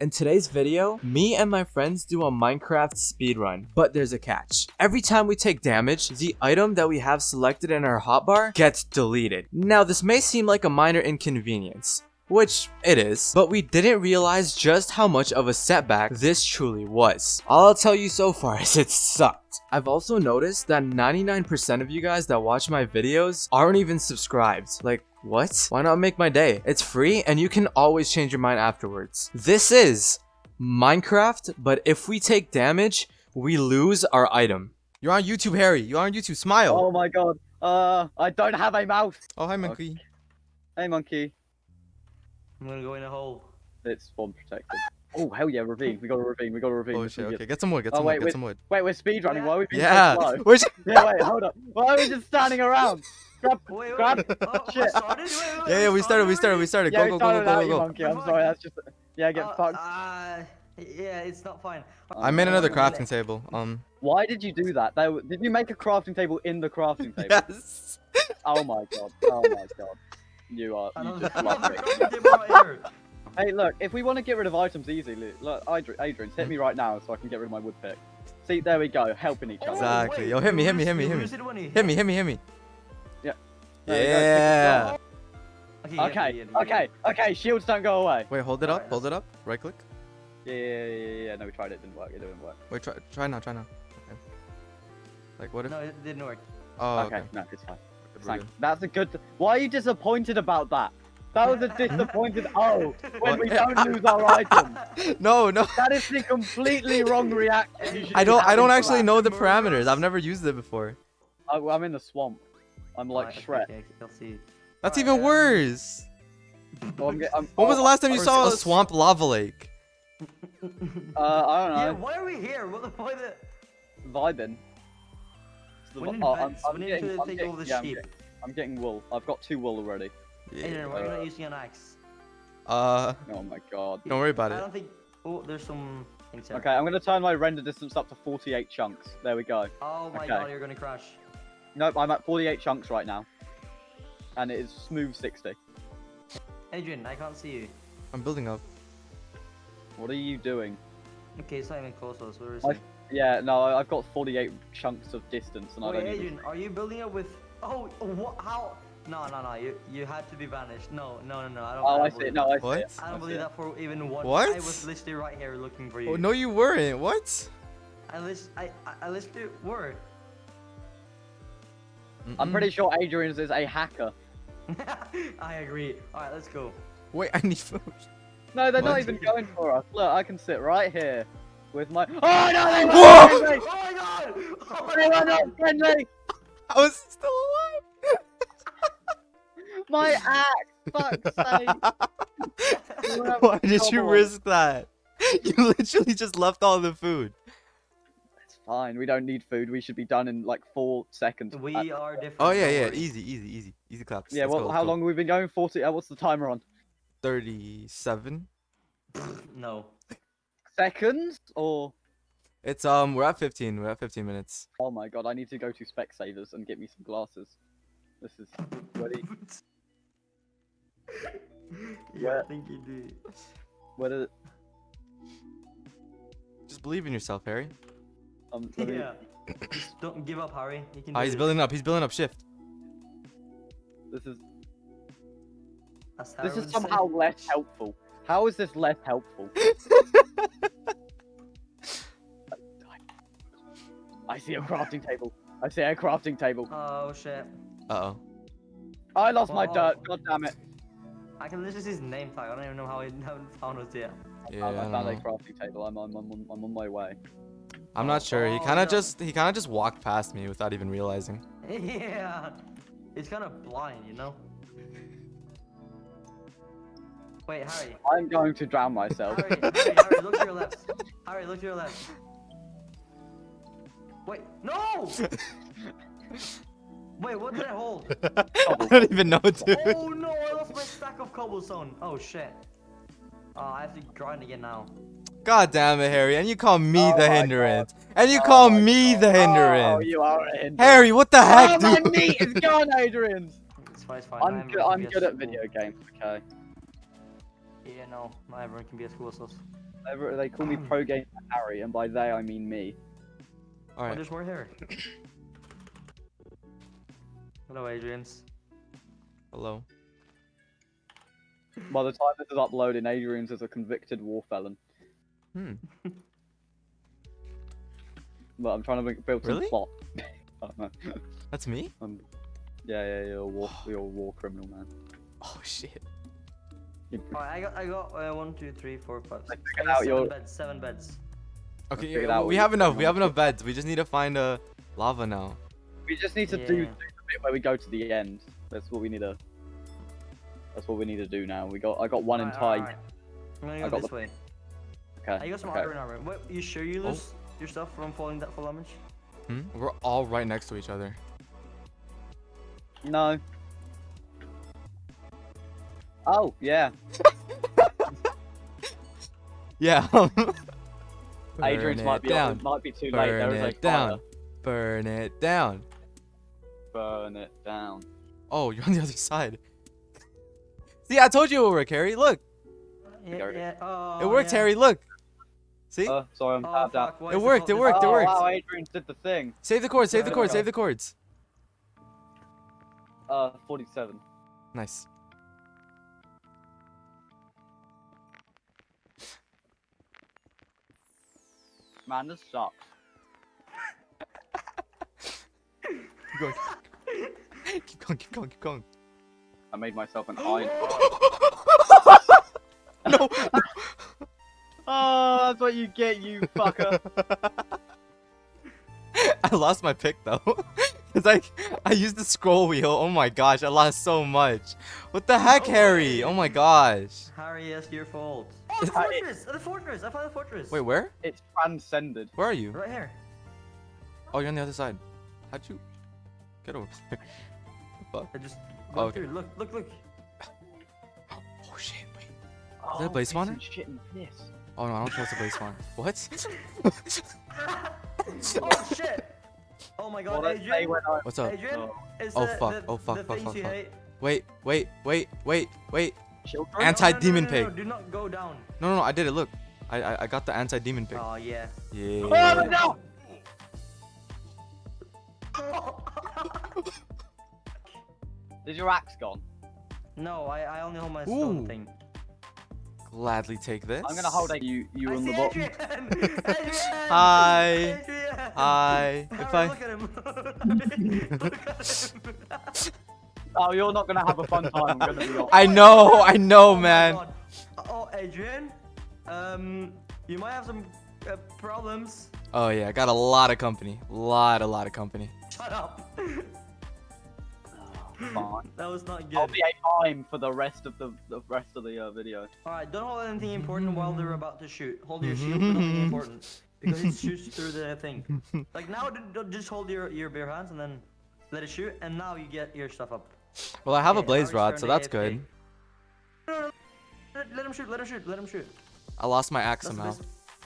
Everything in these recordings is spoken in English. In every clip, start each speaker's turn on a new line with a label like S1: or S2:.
S1: In today's video, me and my friends do a Minecraft speedrun, but there's a catch. Every time we take damage, the item that we have selected in our hotbar gets deleted. Now this may seem like a minor inconvenience, which it is, but we didn't realize just how much of a setback this truly was. All I'll tell you so far is it sucked. I've also noticed that 99% of you guys that watch my videos aren't even subscribed. Like, what? Why not make my day? It's free and you can always change your mind afterwards. This is Minecraft, but if we take damage, we lose our item.
S2: You're on YouTube, Harry. You're on YouTube. Smile.
S3: Oh my god. Uh, I don't have a mouse.
S2: Oh, hi, monkey.
S3: Hey, monkey.
S4: I'm gonna go in a hole.
S3: It's spawn protected. Oh, hell yeah, ravine. We got a ravine. We got a ravine.
S2: Oh shit. Okay, get some wood. Get
S3: Oh,
S2: some
S3: wait,
S2: wood. Get some wood.
S3: Wait, we're speedrunning. Why are we being
S2: Yeah.
S3: so slow? Yeah, wait, hold up. Why are we just standing around? Grab,
S4: Wait, wait,
S3: grab.
S4: wait. Oh,
S3: Shit.
S4: Started? Wait, wait,
S2: Yeah, yeah. We started. We started. We started.
S3: Yeah,
S2: Go, go, go, go, go, go, go.
S3: monkey. I'm sorry, that's just... Yeah, get
S4: Uh,
S3: fucked.
S4: Uh, yeah, it's not fine.
S2: I made another crafting table. Um.
S3: Why did you do that? They, did you make a crafting table in the crafting table?
S2: Yes.
S3: Oh my god. Oh my god. You are... You just
S4: I don't
S3: love
S4: have a
S3: it.
S4: crafting table right.
S3: Hey, look, if we want to get rid of items easily, look, Adri- Adrian, hit me right now so I can get rid of my wood pick. See, there we go, helping each other.
S2: Exactly.
S4: Wait,
S2: Yo, hit me, hit me, hit me, hit me.
S4: lose it when he
S2: Hit me. Hit me. Hit me. Yeah.
S4: Okay,
S3: Okay,
S4: yeah, yeah,
S3: okay, okay, shields don't go away.
S2: Wait. Hold it up. Hold it up. Right click.
S3: Yeah, yeah, yeah, yeah, yeah, no, we tried it, it didn't work, it didn't work.
S2: Wait. Try. Try now. Try now. Okay. Like what if?
S4: No, it didn't work.
S2: Oh.
S3: okay,
S2: Okay.
S3: no, it's fine.
S2: Good, we're
S3: Thank-
S2: good.
S3: That's a good, why are you disappointed about that? That was a disappointed, oh, when we don't lose our item.
S2: No. No.
S3: That is the completely wrong reaction. you
S2: I don't. I don't actually know the parameters. I've never used it before.
S3: Oh, I, I'm in the swamp. I'm like
S4: Alright, okay,
S3: Shrek.
S4: okay, okay, I'll see.
S2: That's
S4: Alright,
S2: even
S4: um,
S2: worse.
S3: Oh, I'm, get- I'm,
S2: When was the
S3: oh,
S2: last time you saw a swamp lava lake?
S3: Uh, I don't know.
S4: Yeah, why are we here? What the why the
S3: Vibing. The
S4: We
S3: vi- oh, I'm. I'm
S4: We need
S3: getting,
S4: to
S3: I'm
S4: take
S3: getting,
S4: all the
S3: yeah, I'm getting- I'm getting wool. I've got two wool already.
S4: Adrian, why are you not using an axe?
S2: Uh.
S3: Oh my god.
S2: Don't worry about
S4: I
S2: it.
S4: I don't think. Oh, there's some things.
S3: Okay, I'm gonna turn my render distance up to 48 chunks. There we go.
S4: Oh my
S3: Okay.
S4: god, you're gonna crash.
S3: Nope, I'm at 48 chunks right now. And it is smooth 60.
S4: Adrian, I can't see you.
S2: I'm building up.
S3: What are you doing?
S4: Okay, it's not even close to us. Where is
S3: I-
S4: it?
S3: Yeah, no, I- I've got 48 chunks of distance and I don't even...
S4: Adrian, are you building up with? Oh, what? How? No, no, no. You you had to be banished. No, no, no, no. I don't.
S3: Oh,
S4: I
S3: I
S4: don't
S3: see it.
S4: believe
S3: No, I
S4: that.
S3: see
S2: What?
S3: it.
S4: I
S3: I
S4: don't
S3: see
S4: believe that for even one.
S2: What?
S4: I was literally right here looking for oh, you.
S2: Oh, no, you weren't. What?
S4: I list. I I, I literally were.
S3: I'm pretty sure Adrian's is a hacker.
S4: I agree. All right, let's go.
S2: Wait, I need food.
S3: No, they're not even going for us. Look, I can sit right here with my... Oh, no, they
S2: Whoa!
S3: were
S4: Oh my god! Oh my
S3: They were
S4: god!
S3: not friendly!
S2: I was still alive.
S3: My axe! Fuck's sake!
S2: Why did you
S3: trouble.
S2: risk that? You literally just left all the food.
S3: It's fine. We don't need food. We should be done in like four seconds.
S4: We
S3: Uh,
S4: are different.
S2: Oh yeah, yeah,
S4: worry.
S2: easy, easy, easy, easy claps.
S3: yeah.
S2: Let's
S3: Well,
S2: go,
S3: how
S2: go.
S3: long have we been going? Forty. Uh, what's the timer on?
S2: Thirty-seven.
S4: No.
S3: Seconds or?
S2: It's um, we're at fifteen. We're at fifteen minutes.
S3: Oh my god! I need to go to Specsavers and get me some glasses. This is ready.
S4: yeah,
S3: Where-
S4: I think you do.
S3: What is?
S2: Just believe in yourself, Harry.
S3: Um, let me-
S4: Yeah. Don't give up, Harry. You can.
S2: Ah, he's
S4: this.
S2: building up. He's building up. Shift.
S3: This is
S4: As
S3: this is
S4: would say.
S3: somehow less helpful. How is this less helpful? I see a crafting table. I see a crafting table.
S4: Oh shit!
S2: Uh oh.
S3: I lost my dirt. God damn it!
S4: I can literally see his name tag. I don't even know how he haven't found us yet.
S2: Yeah,
S3: I,
S2: I
S3: I found a crafting table. I'm, I'm, I'm, I'm on my way.
S2: I'm not sure. He kind of just he kind of just walked past me without even realizing.
S4: yeah. It's kind of blind, you know. Wait, Harry.
S3: I'm going to drown myself.
S4: Harry, Harry, Harry, look to your left. Harry, look to your left. Wait, no! Wait, what did I hold?
S2: I don't even know, dude.
S4: Oh no, I lost my stack of cobblestone. Oh shit. Oh, I have to grind again now.
S2: God damn it, Harry. And you call me
S3: Oh
S2: the
S3: my
S2: hindrance. And you
S3: Oh
S2: call me
S3: God.
S2: the
S3: Oh,
S2: hindrance.
S3: you are a hindrance.
S2: Harry, what the heck,
S3: Oh,
S2: heck,
S3: my
S2: dude?
S3: meat is gone, Adrian.
S4: It's fine, it's fine.
S3: I'm
S4: I'm
S3: good. I'm good at video games. Okay.
S4: Yeah, no, not everyone can be a cool as us.
S3: They call me Pro Gamer Harry, and by they I mean me.
S4: Oh,
S2: Alright.
S4: there's more here. Hello, Adrian's.
S2: Hello.
S3: By the time this is uploading, Adrian's is a convicted war felon.
S2: Hmm.
S3: But I'm trying to make, build some
S2: Really?
S3: plot. I.
S2: That's me?
S3: Um, yeah, yeah, you're a war, you're a war criminal, man.
S2: Oh shit.
S4: Alright, I got, I got uh, one, two, three, four, five,
S3: I
S4: six.
S3: figured
S4: I got seven
S3: your-
S4: beds. Seven beds.
S2: Okay, yeah,
S3: out
S2: we
S3: what
S2: have enough.
S3: doing
S2: We have enough beds. We just need to find uh, lava now.
S3: We just need to do, do the bit where we go to the end. That's what we need to. That's what we need to do now. We got. I got one
S4: Alright,
S3: entire.
S4: alright, alright. I'm gonna
S3: I got
S4: this
S3: the-
S4: way.
S3: Okay.
S4: I got some
S3: okay.
S4: iron armor. What? You sure you
S2: Oh.
S4: lose your stuff from falling that full damage?
S2: Hmm? We're all right next to each other.
S3: No. Oh yeah.
S2: Yeah.
S3: Adrian's might be
S2: down.
S3: might be too late. There
S2: Burn
S3: is a
S2: it down.
S3: fire.
S2: Burn it down.
S3: Burn it down.
S2: Oh, you're on the other side. See, I told you it would work, Harry. Look,
S4: Yeah,
S3: it.
S4: yeah. Oh,
S2: it worked,
S4: yeah.
S2: Harry. Look. See?
S3: Uh, sorry, I'm
S4: Oh,
S3: tapped out.
S4: fuck, why
S2: It
S4: is the
S2: worked, it worked, it
S3: oh,
S2: worked.
S3: wow, Adrian did the thing.
S2: Save the cords. Save the
S3: There we
S2: cords. Save the cords.
S3: Uh, 47.
S2: Nice.
S3: Man, this sucks.
S2: Keep going. keep going. Keep going. Keep going.
S3: I made myself an iron.
S2: no.
S3: oh, that's what you get, you fucker.
S2: I lost my pick though. Cause I I used the scroll wheel. Oh my gosh, I lost so much. What the heck, Harry? Oh my gosh.
S4: Harry, it's your fault. Oh, the
S3: Uh, it-
S4: fortress! The fortress! I found the fortress!
S2: Wait, where?
S3: it's transcended.
S2: Where are you?
S4: Right here.
S2: Oh, you're on the other side. How'd you get over there? Fuck.
S4: I just
S2: Oh,
S4: went
S2: okay.
S4: through. Look, look, look.
S2: Oh shit, wait.
S3: Oh,
S2: that a blaze
S3: piss and
S2: spawner?
S3: Shit and piss.
S2: Oh no, I don't trust the base spawn. What?
S4: oh shit! Oh my god,
S3: Well,
S4: Adrian!
S2: What's up?
S4: Adrian,
S3: Oh.
S4: is
S2: Oh,
S4: the,
S2: fuck.
S4: the,
S2: Oh, fuck, fuck, fuck, fuck. Wait, wait, wait, wait, wait.
S3: Children?
S2: Anti-demon
S4: no, no, no, no,
S2: pig.
S4: No, do not go down.
S2: No, no, no, I did it. Look, I I, I got the anti-demon pig.
S4: Oh yeah.
S2: Yeah.
S3: Oh, no! Is your axe gone?
S4: no, I, I only hold my stone thing.
S2: Gladly take this.
S3: I'm gonna hold it. You, you
S4: I
S3: on the bottom.
S4: Adrian! Adrian!
S2: Hi.
S4: Adrian!
S2: Hi. If I
S4: look at him. look at him.
S3: Oh, you're not gonna have a fun time. I'm gonna be off.
S2: I know, I know,
S4: Oh
S2: man.
S4: God. Oh, Adrian. Um, you might have some uh, problems.
S2: Oh yeah, I got a lot of company. Lot, a lot of company.
S4: Shut up.
S3: Fine.
S4: that was not good.
S3: I'll
S4: good.
S3: be a mime for the rest of the, the rest of the uh, video.
S4: Alright, don't hold anything important while they're about to shoot. Hold your shield, but nothing important. Because it shoots through the thing. Like now, d- d- just hold your, your bare hands and then let it shoot, and now you get your stuff up.
S2: Well, I have a blaze rod, so that's
S4: AFK.
S2: good.
S4: No, no, no. Let, let him shoot, let him shoot, let him shoot.
S2: I lost my axe
S4: That's
S2: somehow.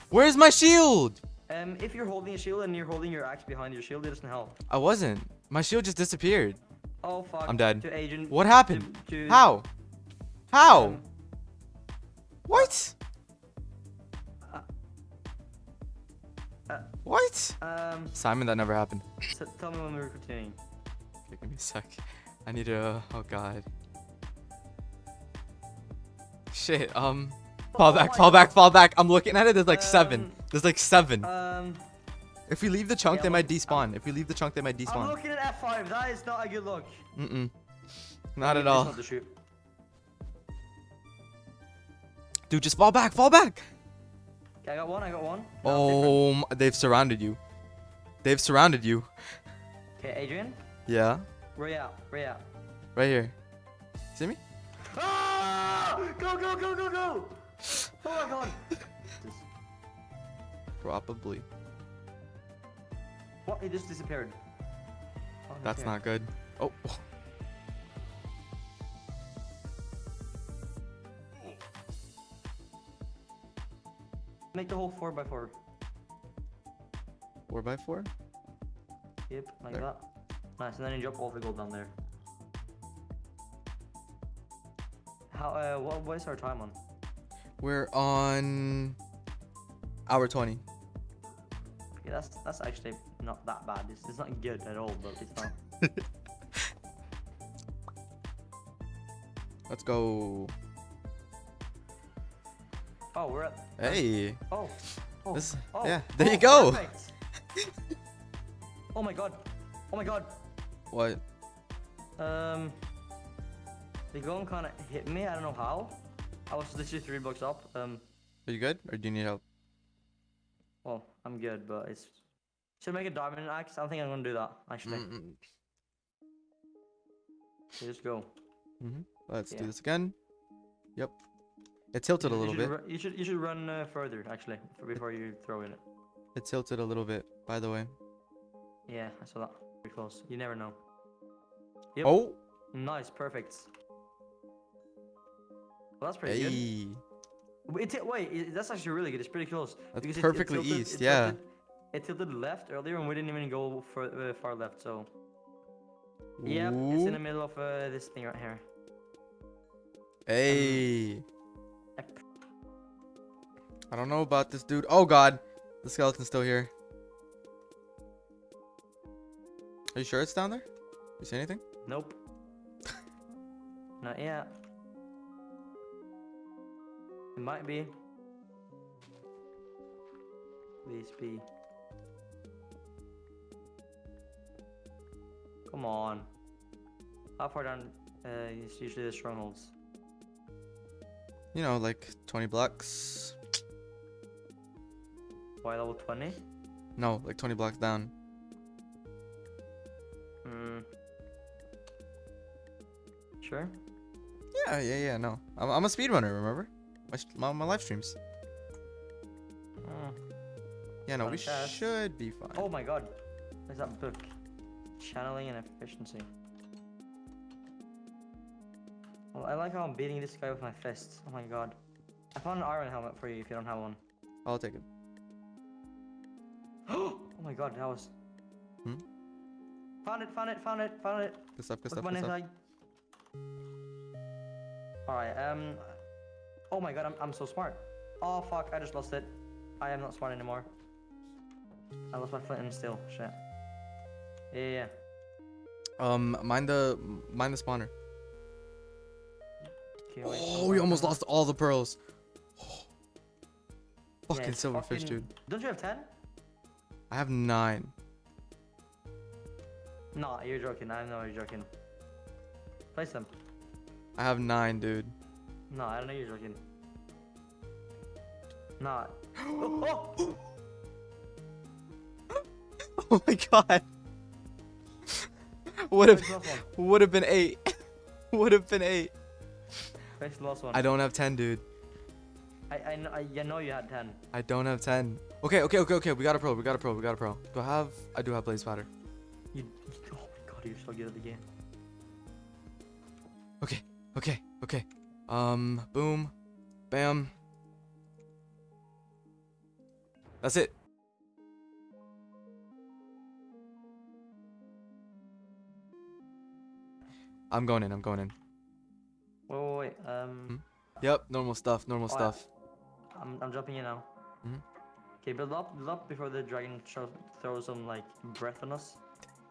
S2: Where's my shield?
S4: Um, if you're holding a shield and you're holding your axe behind your shield, it doesn't help.
S2: I wasn't. My shield just disappeared.
S4: Oh fuck.
S2: I'm dead.
S4: To agent.
S2: What happened?
S4: To, to,
S2: How? How?
S4: um,
S2: What?
S4: uh,
S2: What?
S4: Um,
S2: Simon, that never happened.
S4: so tell me when we're continuing.
S2: Okay, give me a sec. I need to. Oh god. Shit. Um. Fall
S4: Oh
S2: back. Fall
S4: God.
S2: back. Fall back. I'm looking at it. There's like seven.
S4: Um,
S2: There's like seven.
S4: Um,
S2: If we leave the chunk,
S4: yeah,
S2: they might despawn. If we leave the chunk, they might despawn.
S4: I'm looking at F5. That is not a good look.
S2: Mm-mm. Not at all.
S4: not shoot.
S2: Dude, just fall back. Fall back.
S4: Okay, I got one. I got one. Different.
S2: Oh, m- they've surrounded you. They've surrounded you.
S4: Okay, Adrian.
S2: Yeah.
S4: At? Where you at?
S2: Right here. See me?
S4: Ah! Go, go, go, go, go! Oh my god.
S2: Probably.
S4: What? It just disappeared. Oh,
S2: That's not good. Oh.
S4: Make the whole 4x4.
S2: Four by four.
S4: Yep, like
S2: There.
S4: that. Nice, and then you drop all the gold down there. How, uh, what, what is our time on?
S2: We're on hour 20.
S4: That's that's actually not that bad. It's, it's not good at all, but it's not.
S2: Let's go.
S4: Oh, we're at.
S2: Hey.
S4: Oh. Oh.
S2: This-
S4: oh,
S2: yeah, there you
S4: oh,
S2: go.
S4: oh my god. Oh my god.
S2: What?
S4: Um. The gun kind of hit me. I don't know how. I was literally three blocks up. Um.
S2: Are you good? Or do you need help?
S4: Well, I'm good, but it's. Should I make a diamond axe? I don't think I'm gonna do that. Actually,
S2: Mm-mm.
S4: Okay, just go.
S2: Mhm. Let's
S4: Yeah.
S2: do this again. Yep. It tilted a
S4: You- you
S2: little
S4: should
S2: bit.
S4: you should you should run uh, further actually f- before you throw in it.
S2: It tilted a little bit, by the way.
S4: Yeah, I saw that. Pretty close. You never know. Yep.
S2: Oh!
S4: Nice, perfect. Well, that's pretty good.
S2: Hey.
S4: Wait, it, wait, it- that's actually really good. It's pretty close.
S2: That's
S4: because it-
S2: perfectly
S4: tilted-
S2: east, yeah.
S4: tilted- It tilted left earlier, and we didn't even go for, uh, far left. So, yep, it's in the middle of uh, this thing right here.
S2: Hey.
S4: Yep.
S2: I don't know about this dude. Oh god. The skeleton's still here. Are you sure it's down there? You see anything?
S4: Nope. Not yet. It might be. Please be. Come on. How far down uh, is usually the strongholds?
S2: You know, like 20 blocks.
S4: Why level 20?
S2: No, like 20 blocks down.
S4: Hmm. Sure.
S2: Yeah, yeah, yeah, no. I'm, I'm a speedrunner, remember? My, my, my live streams. Yeah, no, we should be fine.
S4: Oh my god. There's that book. Channeling and efficiency. Well, I like how I'm beating this guy with my fists. Oh my god. I found an iron helmet for you if you don't have one.
S2: I'll take it.
S4: oh my god, that was.
S2: Hmm?
S4: Found it, found it, found it, found it.
S2: Good stuff, good stuff, good stuff.
S4: Alright, um. Oh my god, I'm, I'm so smart. Oh fuck, I just lost it. I am not smart anymore. I lost my flint and steel. Shit. Yeah, yeah, yeah.
S2: Um, mind the, mind the spawner.
S4: Okay, wait,
S2: Oh, we almost lost all the pearls.
S4: Yeah,
S2: Fucking
S4: it's
S2: silverfish,
S4: fucking-
S2: dude.
S4: Don't you have 10?
S2: I have nine.
S4: No, you're joking. I know you're joking. Place them.
S2: I have nine, dude.
S4: No, I don't know you're joking. Nah. oh, oh!
S2: Oh my god. Would have
S4: Place the last one.
S2: would have been eight. would have been eight.
S4: Place the last one.
S2: I don't have ten, dude.
S4: I, I, kn- I, you know you had 10.
S2: I don't have ten. Okay, okay, okay, okay. We got a pro. We got a pro. We got a pro. Do I have? I do have blaze powder.
S4: You, you- oh my god, you're so good at the game.
S2: Okay, okay, okay. Um, boom, bam. That's it. I'm going in. I'm going in.
S4: Wait, wait, wait. Um,
S2: Yep, normal stuff. Normal
S4: Oh,
S2: stuff.
S4: I'm, I'm jumping in now.
S2: Mhm.
S4: Okay, build up, build up before the dragon throws some like breath on us.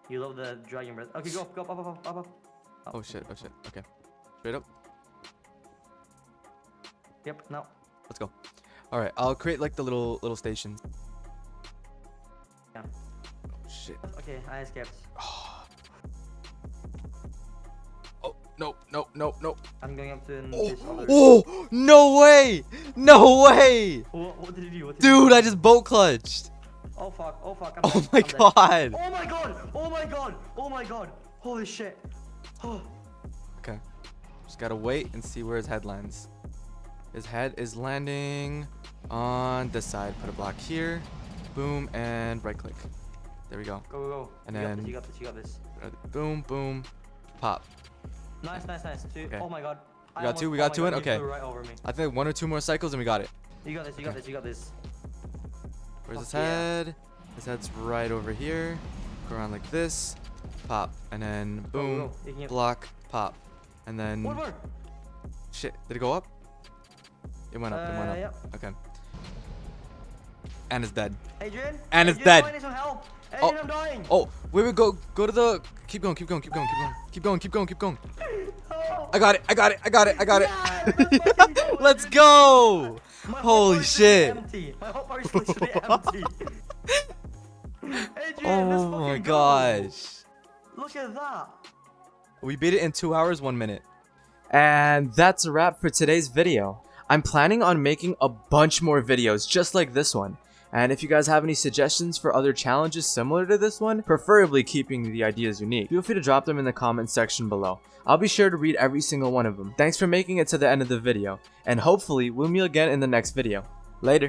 S4: You love the dragon breath. Okay, go up, go up, up, up, up, up. up.
S2: Oh shit. Oh shit. Okay. Straight up.
S4: Yep, now.
S2: Let's go. All right. I'll create like the little little station.
S4: Yeah.
S2: Oh shit.
S4: Okay, I escaped.
S2: Oh no no no no.
S4: I'm going up to
S2: Oh,
S4: this
S2: oh no way! No way!
S4: What, what did you do? What did you
S2: Dude,
S4: do?
S2: I just boat clutched.
S4: Oh fuck! Oh fuck! I'm
S2: Oh
S4: dead,
S2: my
S4: I'm dead.
S2: god.
S4: Oh my god! Oh my god! Oh my god! Holy shit! Oh.
S2: Okay. Just gotta wait and see where his headlines. lands. His head is landing on this side. Put a block here. Boom and right click. There we go.
S4: Go go go!
S2: And
S4: you got
S2: then-
S4: this. You got this. You got this.
S2: Uh, Boom boom. Pop.
S4: Nice, nice, nice. Two.
S2: Okay.
S4: Oh my god.
S2: We got two, we
S4: oh
S2: got
S4: my
S2: two in? Okay.
S4: Right over me.
S2: I think one or two more cycles and we got it.
S4: You got this. You got this. You got this.
S2: Where's his
S4: Fuck yeah.
S2: head? His head's right over here. Go around like this. Pop. And then boom.
S4: go, go. Get-
S2: Block. Pop. And then
S4: One more.
S2: shit. Did it go up?
S5: It went up. It went
S4: Uh,
S5: up.
S4: yep.
S5: Okay. And it's dead.
S4: Adrian?
S5: And it's dead.
S4: I need some help.
S5: Oh.
S4: Adrian, I'm dying.
S5: Oh, wait, wait, go, go to the. Keep going, keep going, keep going, keep going, keep going, keep going, keep going.
S4: Oh.
S5: I got it, I got it, I got it, I got
S4: Yeah, let's fucking
S5: it. Let's go. Holy shit.
S4: Empty. My whole bar is literally empty. Adrian,
S5: Oh my
S4: fucking go.
S5: gosh.
S4: Look at that.
S5: We beat it in two hours, one minute.
S2: And that's a wrap for today's video. I'm planning on making a bunch more videos just like this one. And if you guys have any suggestions for other challenges similar to this one, preferably keeping the ideas unique, feel free to drop them in the comment section below. I'll be sure to read every single one of them. Thanks for making it to the end of the video, and hopefully we'll meet again in the next video. Later.